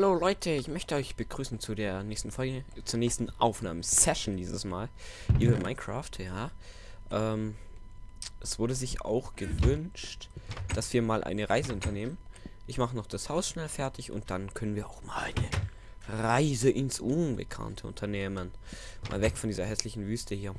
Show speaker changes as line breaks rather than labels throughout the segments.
Hallo Leute, ich möchte euch begrüßen zu der nächsten Folge, zur nächsten Aufnahmesession dieses Mal. Über Minecraft, ja. Ähm, es wurde sich auch gewünscht, dass wir mal eine Reise unternehmen. Ich mache noch das Haus schnell fertig und dann können wir auch mal eine Reise ins Unbekannte unternehmen. Mal weg von dieser hässlichen Wüste hier.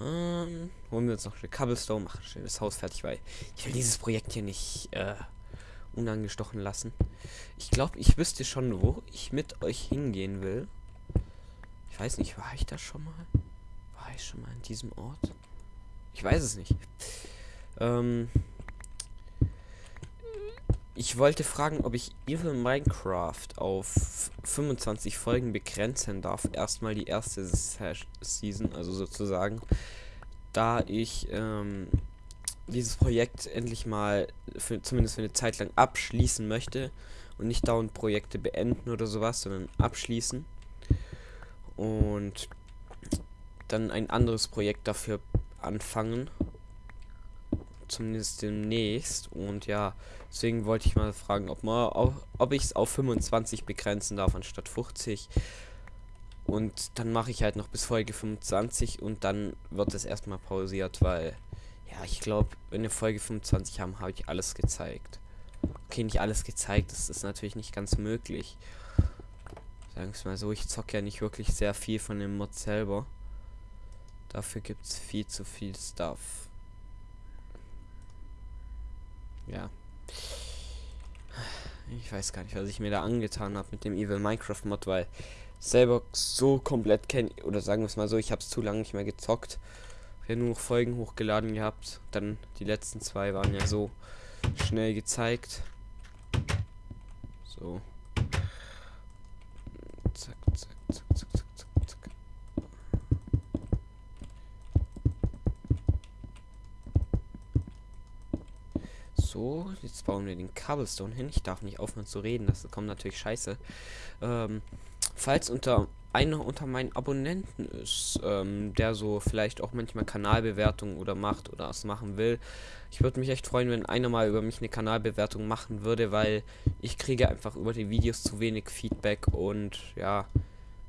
Ähm, holen wir uns noch eine Cobblestone, machen schnell das Haus fertig, weil ich will dieses Projekt hier nicht äh, unangestochen lassen. Ich glaube, ich wüsste schon, wo ich mit euch hingehen will. Ich weiß nicht, war ich da schon mal? War ich schon mal in diesem Ort? Ich weiß es nicht. Ähm, ich wollte fragen, ob ich Evil Minecraft auf 25 Folgen begrenzen darf. Erstmal die erste Season, also sozusagen. Da ich ähm, dieses Projekt endlich mal für, zumindest für eine Zeit lang abschließen möchte und nicht dauernd Projekte beenden oder sowas, sondern abschließen und dann ein anderes Projekt dafür anfangen. Zumindest demnächst. Und ja, deswegen wollte ich mal fragen, ob, ob ich es auf 25 begrenzen darf anstatt 50. Und dann mache ich halt noch bis Folge 25 und dann wird es erstmal pausiert, weil ja, ich glaube, in der Folge 25 haben, habe ich alles gezeigt. Okay, nicht alles gezeigt, das ist natürlich nicht ganz möglich. Sagen wir mal so, ich zocke ja nicht wirklich sehr viel von dem Mod selber. Dafür gibt es viel zu viel Stuff. Ja. Ich weiß gar nicht, was ich mir da angetan habe mit dem Evil Minecraft Mod, weil selber so komplett kenne, oder sagen wir es mal so, ich habe es zu lange nicht mehr gezockt ja nur Folgen hochgeladen gehabt. Dann die letzten zwei waren ja so schnell gezeigt. So. Zack, zack, zack, zack, zack, zack. So, jetzt bauen wir den Cobblestone hin. Ich darf nicht aufhören zu reden, das kommt natürlich scheiße. Ähm, falls unter einer unter meinen Abonnenten ist, ähm, der so vielleicht auch manchmal Kanalbewertungen oder macht oder es machen will. Ich würde mich echt freuen, wenn einer mal über mich eine Kanalbewertung machen würde, weil ich kriege einfach über die Videos zu wenig Feedback und ja,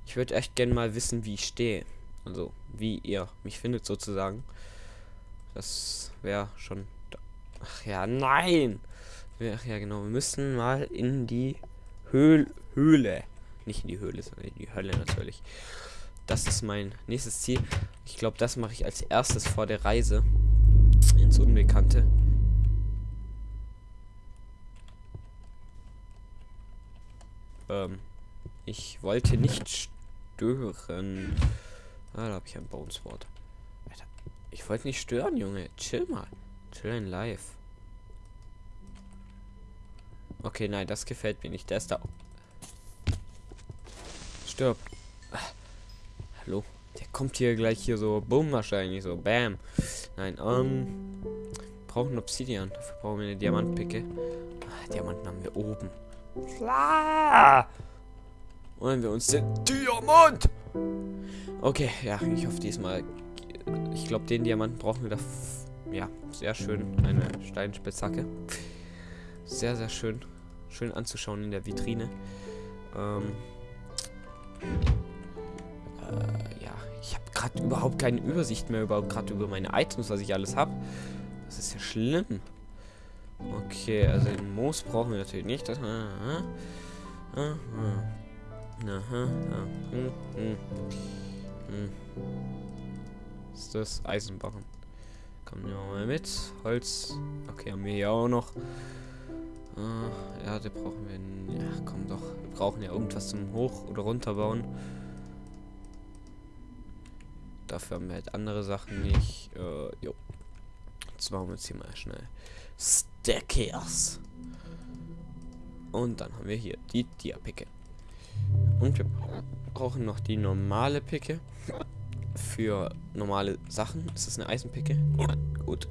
ich würde echt gerne mal wissen, wie ich stehe. Also, wie ihr mich findet sozusagen. Das wäre schon... Ach ja, nein! Ach ja, genau, wir müssen mal in die Höhl Höhle. Nicht in die Höhle, sondern in die Hölle natürlich. Das ist mein nächstes Ziel. Ich glaube, das mache ich als erstes vor der Reise ins Unbekannte. Ähm, ich wollte nicht stören. Ah, da habe ich ein Boneswort. Alter, ich wollte nicht stören, Junge. Chill mal. Chill in live. Okay, nein, das gefällt mir nicht. Der ist da stirb. hallo? Der kommt hier gleich hier so, bumm, wahrscheinlich so, bam. Nein, ähm, brauchen Obsidian. Dafür brauchen wir eine Diamantpicke. Ah, Diamanten haben wir oben. Klar. Wollen wir uns den Diamant? Okay, ja, ich hoffe diesmal. Ich glaube, den Diamanten brauchen wir da. Ja, sehr schön. Eine Steinspitzhacke. Sehr, sehr schön. Schön anzuschauen in der Vitrine. Ähm, äh, ja, ich habe gerade überhaupt keine Übersicht mehr über gerade über meine Items, was ich alles habe. Das ist ja schlimm. Okay, also den Moos brauchen wir natürlich nicht. Das, aha, aha, aha, hm, hm, hm. ist das Eisenbarren? Kommen wir mal mit. Holz. Okay, haben wir hier auch noch. Äh, Erde brauchen wir. Ja, komm doch. Wir brauchen ja irgendwas zum Hoch- oder Runterbauen. Dafür haben wir halt andere Sachen nicht. Äh, jo. Jetzt machen wir jetzt hier mal schnell Stackers. Und dann haben wir hier die Dia-Picke. Und wir brauchen noch die normale Picke. Für normale Sachen. Ist das eine Eisenpicke? Gut.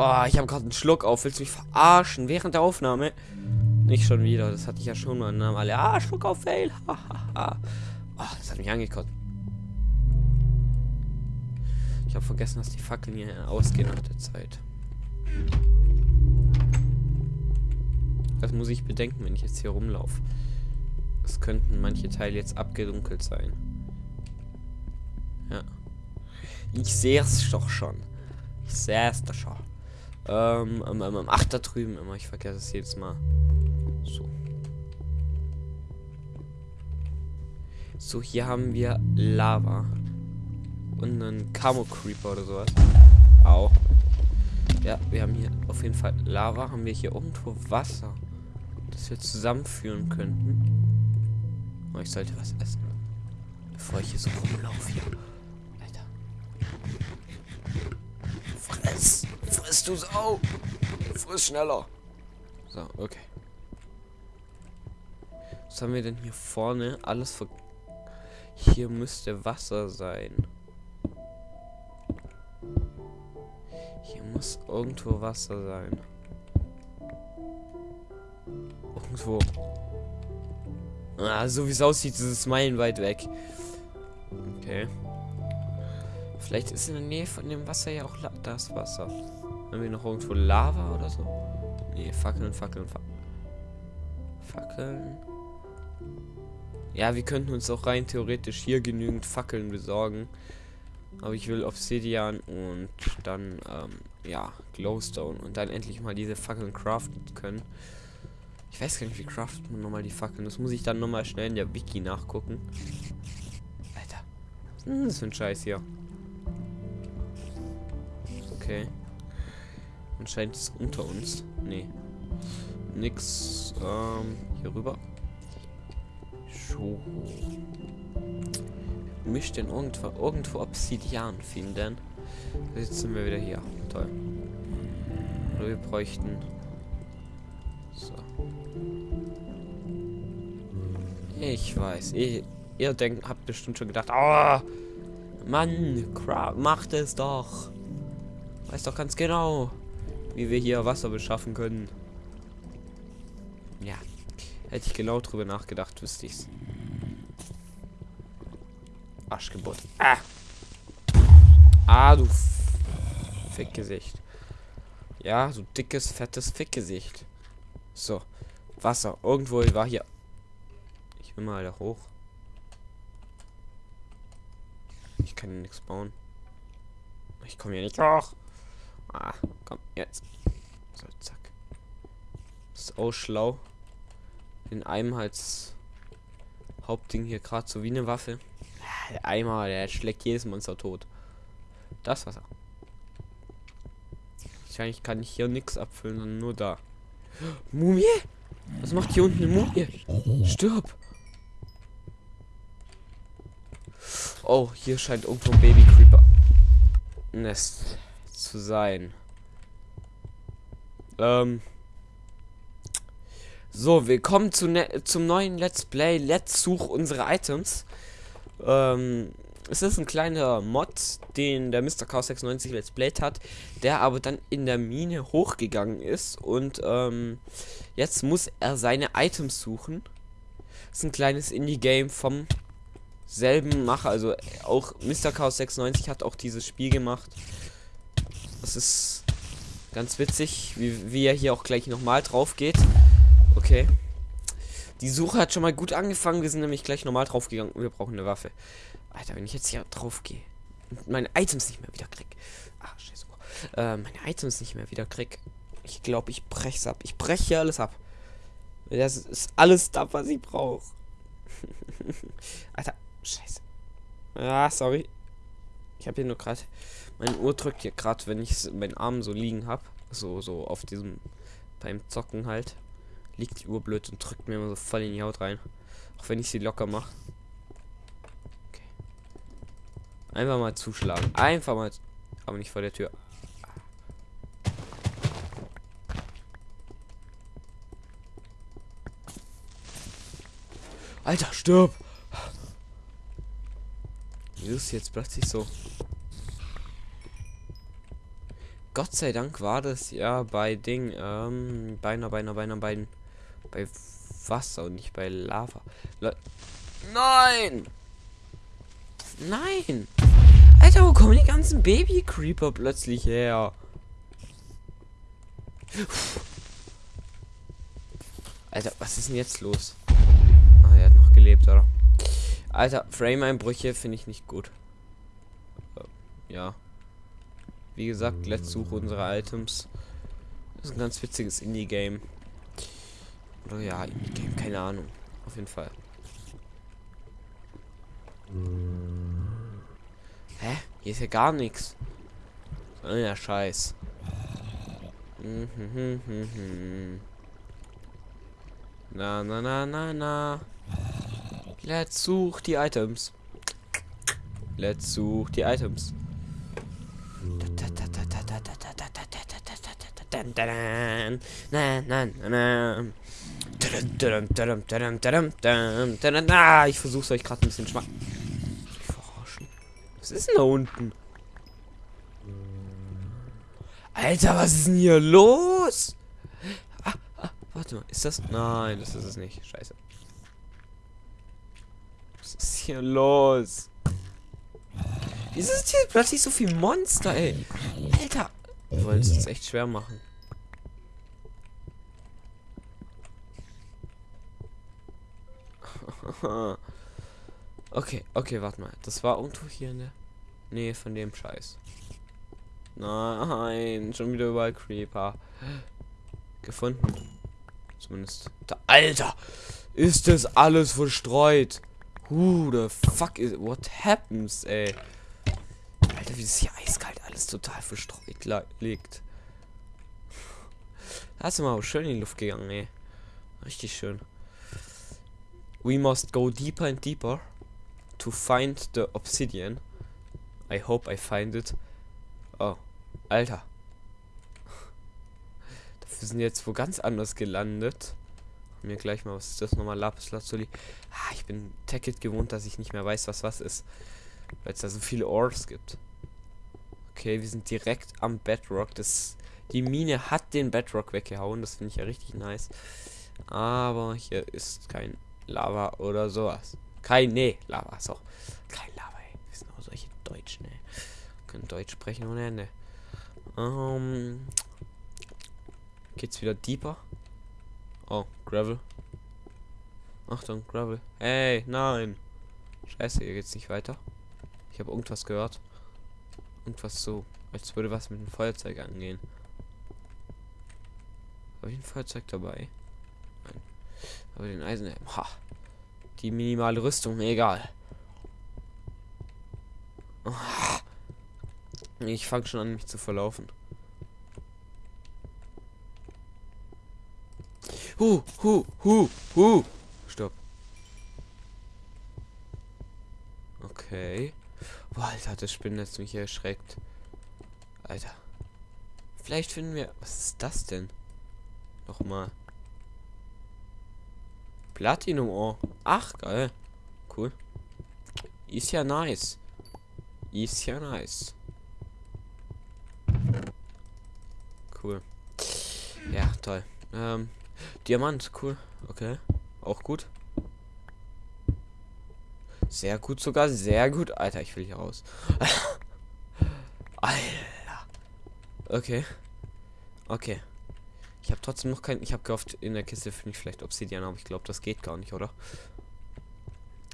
Oh, ich habe gerade einen Schluck auf. Willst du mich verarschen? Während der Aufnahme? Nicht schon wieder. Das hatte ich ja schon mal. Alle. Ah, Schluck auf Fail. oh, das hat mich angekotzt. Ich habe vergessen, dass die Fackeln hier ausgehen nach der Zeit. Das muss ich bedenken, wenn ich jetzt hier rumlaufe. Es könnten manche Teile jetzt abgedunkelt sein. Ja. Ich sehe es doch schon. Ich sehe es doch schon. Ähm, ähm, ähm, ach, da drüben immer. Ich vergesse es jedes Mal. So. So, hier haben wir Lava. Und einen Camo Creeper oder sowas. Au. Ja, wir haben hier auf jeden Fall Lava. Haben wir hier irgendwo Wasser, das wir zusammenführen könnten. Oh, ich sollte was essen. Bevor ich hier so rumlaufe hier. Du Sau! Friss schneller! So, okay. Was haben wir denn hier vorne? Alles ver... Hier müsste Wasser sein. Hier muss irgendwo Wasser sein. Irgendwo. Ah, so wie es aussieht, ist es meilenweit weg. Okay. Vielleicht ist in der Nähe von dem Wasser ja auch das Wasser. Haben wir noch irgendwo Lava oder so? Nee, Fackeln, Fackeln, Fackeln. Fackeln. Ja, wir könnten uns auch rein theoretisch hier genügend Fackeln besorgen. Aber ich will Obsidian und dann, ähm, ja, Glowstone. Und dann endlich mal diese Fackeln craften können. Ich weiß gar nicht, wie craftet man nochmal die Fackeln. Das muss ich dann nochmal schnell in der Wiki nachgucken. Alter. Was ist denn das für ein Scheiß hier? Okay. Anscheinend ist es unter uns. Nee. Nix. Ähm, hier rüber. So mich denn irgendwo, irgendwo Obsidian finden. Jetzt sind wir wieder hier. Toll. Oder wir bräuchten. So. Ich weiß. Ihr, ihr denkt, habt bestimmt schon gedacht, oh, Mann, macht es doch. Weiß doch ganz genau, wie wir hier Wasser beschaffen können. Ja. Hätte ich genau drüber nachgedacht, wüsste ich's. Arschgeburt. Ah. Ah, du Fickgesicht. Ja, so dickes, fettes Fickgesicht. So. Wasser. Irgendwo war hier. Ich will mal da hoch. Ich kann hier nichts bauen. Ich komme hier nicht hoch. Ah, komm, jetzt. So, zack. Ist auch schlau. In einem als Hauptding hier gerade so wie eine Waffe. Der Eimer, der schlägt jedes Monster tot. Das Wasser. Wahrscheinlich kann ich hier nichts abfüllen, sondern nur da. Mumie? Was macht hier unten eine Mumie? Stirb! Oh, hier scheint irgendwo ein Baby Creeper Nest zu sein. Ähm. So, willkommen zu ne zum neuen Let's Play. Let's such unsere Items. Ähm, es ist ein kleiner Mod, den der Mr. Chaos 96 Let's Played hat, der aber dann in der Mine hochgegangen ist und ähm, jetzt muss er seine Items suchen. Das ist ein kleines Indie-Game vom selben Macher, also auch Mr. Chaos 96 hat auch dieses Spiel gemacht. Das ist ganz witzig, wie, wie er hier auch gleich nochmal drauf geht. Okay. Die Suche hat schon mal gut angefangen. Wir sind nämlich gleich normal drauf gegangen. Wir brauchen eine Waffe. Alter, wenn ich jetzt hier drauf gehe und meine Items nicht mehr wieder krieg. Ah, scheiße. Äh, meine Items nicht mehr wieder krieg. Ich glaube, ich brech's ab. Ich breche hier alles ab. Das ist alles da, was ich brauche. Alter, scheiße. Ah, sorry. Ich habe hier nur gerade. Meine Uhr drückt hier gerade, wenn ich meinen Arm so liegen habe. So, so auf diesem. Beim Zocken halt liegt die Uhr blöd und drückt mir immer so voll in die Haut rein. Auch wenn ich sie locker mache. Okay. Einfach mal zuschlagen. Einfach mal. Aber nicht vor der Tür. Alter, stirb! Wie ist jetzt plötzlich so? Gott sei Dank war das ja bei Ding, ähm, beinahe, beinahe, beinahe, beiden bei Wasser und nicht bei Lava. Le Nein! Nein! Alter, wo kommen die ganzen Baby-Creeper plötzlich her? Alter, was ist denn jetzt los? Ah, er hat noch gelebt, oder? Alter, Frame-Einbrüche finde ich nicht gut. Äh, ja. Wie gesagt, let's suche unsere Items. Das ist ein ganz witziges Indie-Game. Oder ja, Indie-Game, keine Ahnung. Auf jeden Fall. Hä? Hier ist ja gar nichts. Oh ja, Scheiß. Na, na, na, na, na. Let's such die Items. Let's such die Items. Ich versuche euch gerade ein bisschen schmack. Was ist denn da unten? Alter, was ist denn hier los? Ah, ah, warte mal, ist das? Nein, das ist es nicht. Scheiße. Was ist hier los? Wieso ist hier plötzlich so viel Monster, ey? Alter. Wir wollen es uns echt schwer machen. okay, okay, warte mal. Das war irgendwo hier in der Nähe von dem Scheiß. Nein, schon wieder überall Creeper. Gefunden. Zumindest. Alter! Ist das alles verstreut? Who the fuck is. What happens, ey? Alter, wie das hier eiskalt alles total verstreut liegt. Da ist immer schön in die Luft gegangen, ey. Richtig schön. We must go deeper and deeper to find the obsidian. I hope I find it. Oh, Alter. Wir sind jetzt wo ganz anders gelandet. Mir gleich mal, was ist das nochmal? Lapis Lazuli. Ah, ich bin Tacket gewohnt, dass ich nicht mehr weiß, was was ist. Weil es da so viele Ores gibt. Okay, wir sind direkt am Bedrock. Das, die Mine hat den Bedrock weggehauen. Das finde ich ja richtig nice. Aber hier ist kein Lava oder sowas. Kein, nee, Lava, so. Kein Lava, ey. Wir sind auch solche Deutschen, ey. Können Deutsch sprechen ohne Ende. Ähm. Geht's wieder deeper? Oh, Gravel. Achtung, Gravel. Hey, nein. Scheiße, hier geht's nicht weiter. Ich habe irgendwas gehört. Irgendwas so, als würde was mit dem Feuerzeug angehen. Habe ich ein Feuerzeug dabei? Nein. Aber den Eisenhelm. Ha. Die minimale Rüstung, egal. Ich fange schon an, mich zu verlaufen. Hu, hu, hu, hu. Stopp. Okay. Boah, Alter, das Spinnennetz mich erschreckt. Alter. Vielleicht finden wir... Was ist das denn? Nochmal. Platinum Ohr. Ach, geil. Cool. Ist ja nice. Ist ja nice. Cool. Ja, toll. Ähm, Diamant, cool. Okay. Auch gut. Sehr gut sogar, sehr gut. Alter, ich will hier raus. Alter. Okay. Okay. Ich habe trotzdem noch kein... Ich habe gehofft, in der Kiste finde ich vielleicht Obsidian, aber ich glaube, das geht gar nicht, oder?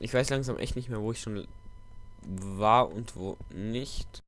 Ich weiß langsam echt nicht mehr, wo ich schon war und wo nicht.